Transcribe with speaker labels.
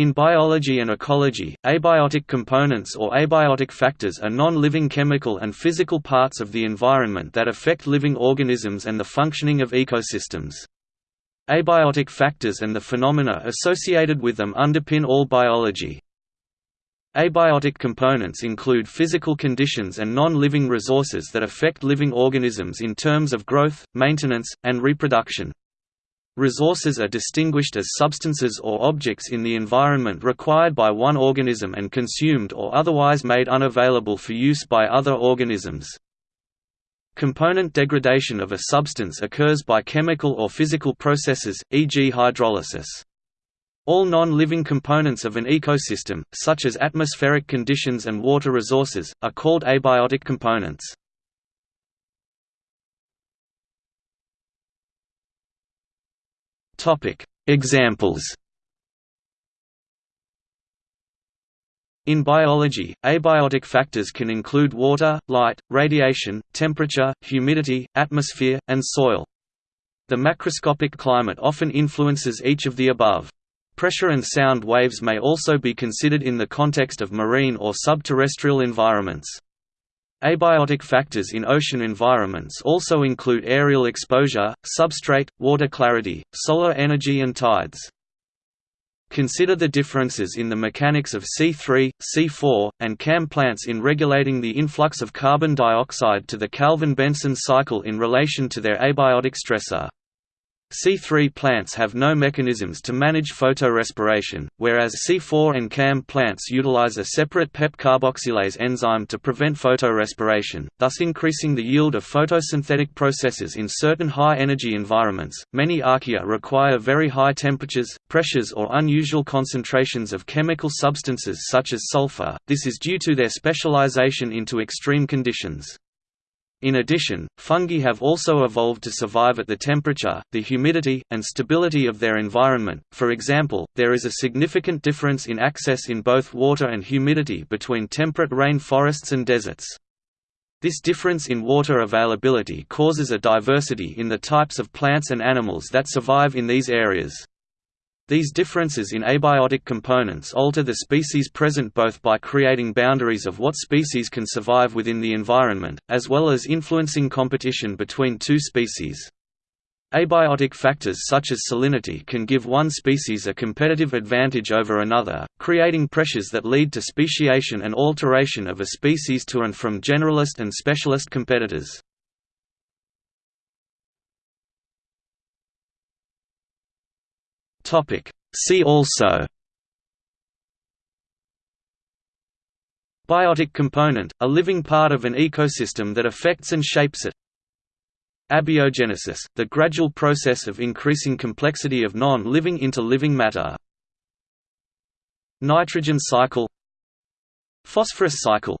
Speaker 1: In biology and ecology, abiotic components or abiotic factors are non-living chemical and physical parts of the environment that affect living organisms and the functioning of ecosystems. Abiotic factors and the phenomena associated with them underpin all biology. Abiotic components include physical conditions and non-living resources that affect living organisms in terms of growth, maintenance, and reproduction. Resources are distinguished as substances or objects in the environment required by one organism and consumed or otherwise made unavailable for use by other organisms. Component degradation of a substance occurs by chemical or physical processes, e.g. hydrolysis. All non-living components of an ecosystem, such as atmospheric conditions and water resources, are called abiotic components. Examples In biology, abiotic factors can include water, light, radiation, temperature, humidity, atmosphere, and soil. The macroscopic climate often influences each of the above. Pressure and sound waves may also be considered in the context of marine or subterrestrial environments. Abiotic factors in ocean environments also include aerial exposure, substrate, water clarity, solar energy and tides. Consider the differences in the mechanics of C3, C4, and CAM plants in regulating the influx of carbon dioxide to the Calvin-Benson cycle in relation to their abiotic stressor. C3 plants have no mechanisms to manage photorespiration, whereas C4 and CAM plants utilize a separate PEP carboxylase enzyme to prevent photorespiration, thus increasing the yield of photosynthetic processes in certain high-energy environments. Many archaea require very high temperatures, pressures, or unusual concentrations of chemical substances such as sulfur. This is due to their specialization into extreme conditions. In addition, fungi have also evolved to survive at the temperature, the humidity, and stability of their environment. For example, there is a significant difference in access in both water and humidity between temperate rain forests and deserts. This difference in water availability causes a diversity in the types of plants and animals that survive in these areas. These differences in abiotic components alter the species present both by creating boundaries of what species can survive within the environment, as well as influencing competition between two species. Abiotic factors such as salinity can give one species a competitive advantage over another, creating pressures that lead to speciation and alteration of a species to and from generalist and specialist competitors. Topic. See also Biotic component, a living part of an ecosystem that affects and shapes it. Abiogenesis, the gradual process of increasing complexity of non-living into living matter. Nitrogen cycle Phosphorus cycle